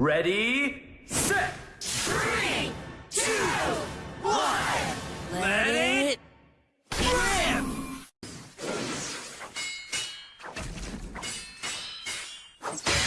Ready, set, three, two, one. Let, Let it rip! rip.